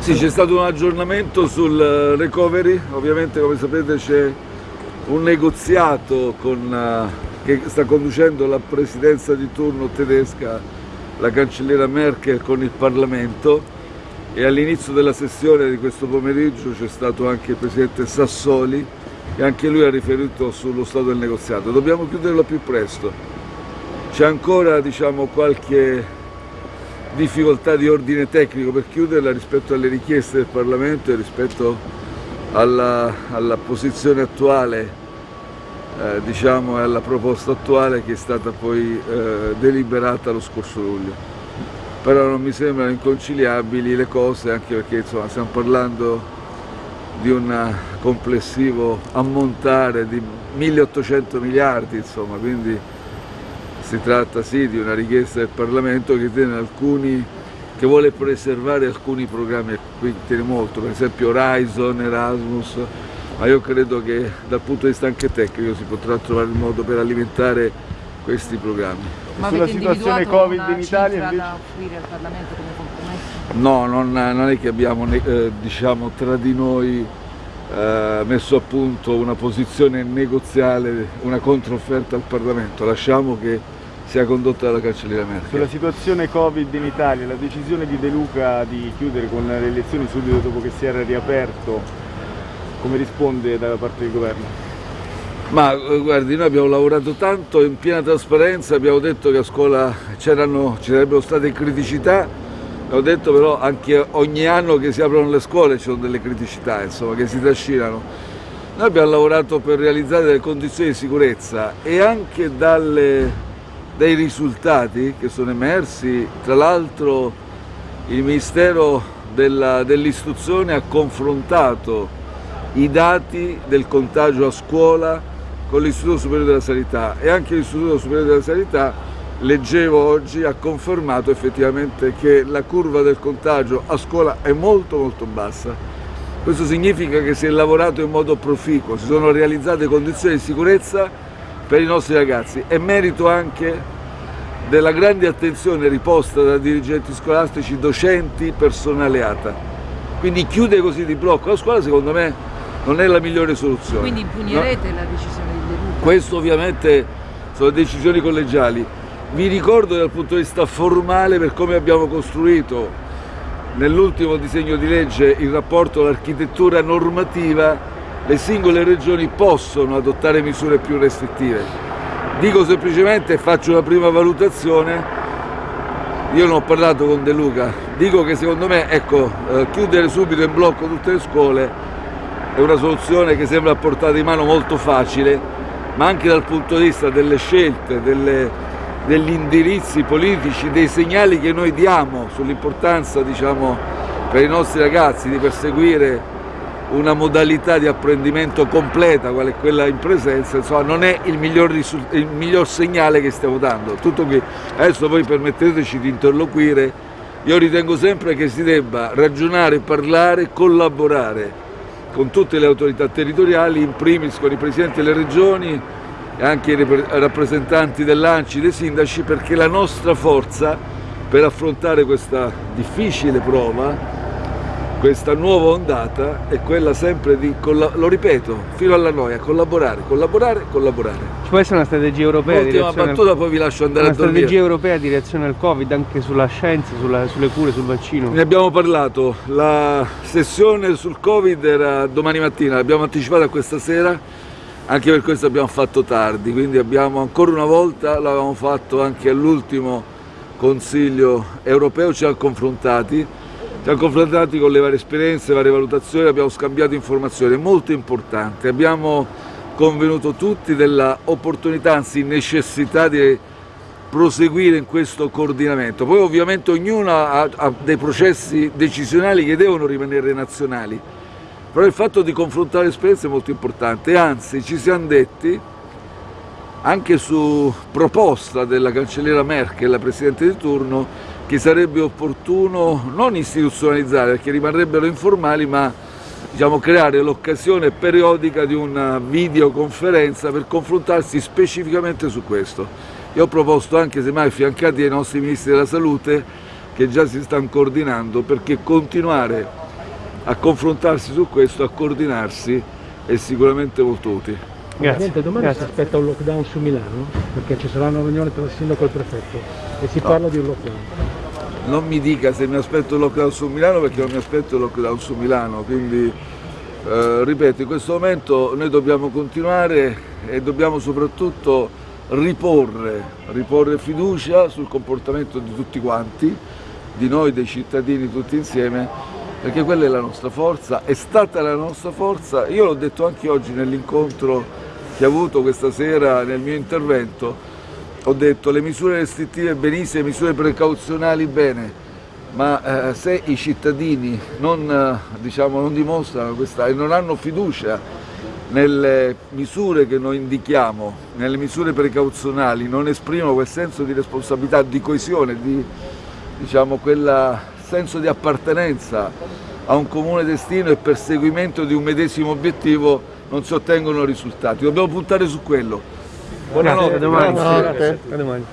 Sì, c'è stato un aggiornamento sul recovery, ovviamente come sapete c'è un negoziato con, uh, che sta conducendo la presidenza di turno tedesca, la cancelliera Merkel con il Parlamento e all'inizio della sessione di questo pomeriggio c'è stato anche il presidente Sassoli e anche lui ha riferito sullo stato del negoziato. Dobbiamo chiuderlo più presto. C'è ancora diciamo, qualche difficoltà di ordine tecnico per chiuderla rispetto alle richieste del Parlamento e rispetto alla, alla posizione attuale eh, diciamo, e alla proposta attuale che è stata poi eh, deliberata lo scorso luglio. Però non mi sembrano inconciliabili le cose anche perché insomma, stiamo parlando di un complessivo ammontare di 1800 miliardi, insomma, quindi si tratta sì di una richiesta del Parlamento che, alcuni, che vuole preservare alcuni programmi a cui tiene molto, per esempio Horizon, Erasmus, ma io credo che dal punto di vista anche tecnico si potrà trovare il modo per alimentare questi programmi. Ma Sulla situazione Covid in Italia invece... da offrire al Parlamento come compromesso? No, non, non è che abbiamo eh, diciamo, tra di noi eh, messo a punto una posizione negoziale, una controfferta al Parlamento, lasciamo che sia condotta dalla cancelliera Merkel. Sulla situazione Covid in Italia, la decisione di De Luca di chiudere con le elezioni subito dopo che si era riaperto, come risponde dalla parte del governo? Ma eh, guardi, noi abbiamo lavorato tanto in piena trasparenza, abbiamo detto che a scuola ci sarebbero state criticità, ho detto però anche ogni anno che si aprono le scuole ci sono delle criticità, insomma, che si trascinano. Noi abbiamo lavorato per realizzare delle condizioni di sicurezza e anche dalle dei risultati che sono emersi, tra l'altro il Ministero dell'Istruzione ha confrontato i dati del contagio a scuola con l'Istituto Superiore della Sanità e anche l'Istituto Superiore della Sanità, leggevo oggi, ha confermato effettivamente che la curva del contagio a scuola è molto molto bassa. Questo significa che si è lavorato in modo proficuo, si sono realizzate condizioni di sicurezza per i nostri ragazzi è merito anche della grande attenzione riposta da dirigenti scolastici, docenti, personale ATA. Quindi chiude così di blocco la scuola secondo me non è la migliore soluzione. Quindi impugnerete no? la decisione di De Questo ovviamente sono decisioni collegiali. Vi ricordo dal punto di vista formale per come abbiamo costruito nell'ultimo disegno di legge il rapporto all'architettura normativa le singole regioni possono adottare misure più restrittive. Dico semplicemente, faccio una prima valutazione, io non ho parlato con De Luca, dico che secondo me ecco, eh, chiudere subito in blocco tutte le scuole è una soluzione che sembra a portata di mano molto facile, ma anche dal punto di vista delle scelte, delle, degli indirizzi politici, dei segnali che noi diamo sull'importanza diciamo, per i nostri ragazzi di perseguire una modalità di apprendimento completa, quale quella in presenza, insomma non è il miglior, il miglior segnale che stiamo dando. Tutto qui. Adesso voi permetteteci di interloquire, io ritengo sempre che si debba ragionare, parlare, collaborare con tutte le autorità territoriali, in primis con i presidenti delle regioni e anche i rappresentanti dell'ANCI, dei sindaci, perché la nostra forza per affrontare questa difficile prova questa nuova ondata è quella sempre di, lo ripeto, fino alla noia, collaborare, collaborare, collaborare. Ci può essere una strategia europea reazione battuta, al... poi vi lascio andare una a dormire. Una strategia europea di reazione al Covid, anche sulla scienza, sulla, sulle cure, sul vaccino? Ne abbiamo parlato, la sessione sul Covid era domani mattina, l'abbiamo anticipata questa sera, anche per questo abbiamo fatto tardi, quindi abbiamo ancora una volta, l'avevamo fatto anche all'ultimo Consiglio europeo, ci siamo confrontati, siamo confrontati con le varie esperienze, le varie valutazioni, abbiamo scambiato informazioni, molto importante, abbiamo convenuto tutti della opportunità, anzi necessità di proseguire in questo coordinamento. Poi ovviamente ognuno ha, ha dei processi decisionali che devono rimanere nazionali, però il fatto di confrontare esperienze è molto importante, anzi ci siamo detti, anche su proposta della cancelliera Merkel, la Presidente di turno, che sarebbe opportuno non istituzionalizzare perché rimarrebbero informali ma diciamo, creare l'occasione periodica di una videoconferenza per confrontarsi specificamente su questo. Io ho proposto anche semmai affiancati ai nostri ministri della salute che già si stanno coordinando perché continuare a confrontarsi su questo, a coordinarsi è sicuramente molto utile. Grazie. domani Grazie. si aspetta un lockdown su Milano perché ci sarà una riunione tra il sindaco e il prefetto e si no. parla di un lockdown. Non mi dica se mi aspetto il lockdown su Milano perché non mi aspetto il lockdown su Milano, quindi eh, ripeto in questo momento noi dobbiamo continuare e dobbiamo soprattutto riporre, riporre fiducia sul comportamento di tutti quanti, di noi, dei cittadini tutti insieme perché quella è la nostra forza, è stata la nostra forza, io l'ho detto anche oggi nell'incontro che ho avuto questa sera nel mio intervento, ho detto le misure restrittive benissimo, le misure precauzionali bene, ma eh, se i cittadini non, eh, diciamo, non dimostrano questa e non hanno fiducia nelle misure che noi indichiamo, nelle misure precauzionali, non esprimono quel senso di responsabilità, di coesione, di diciamo, quel senso di appartenenza a un comune destino e perseguimento di un medesimo obiettivo, non si ottengono risultati. Dobbiamo puntare su quello. Buonanotte. Grazie, a domani. Grazie. A domani.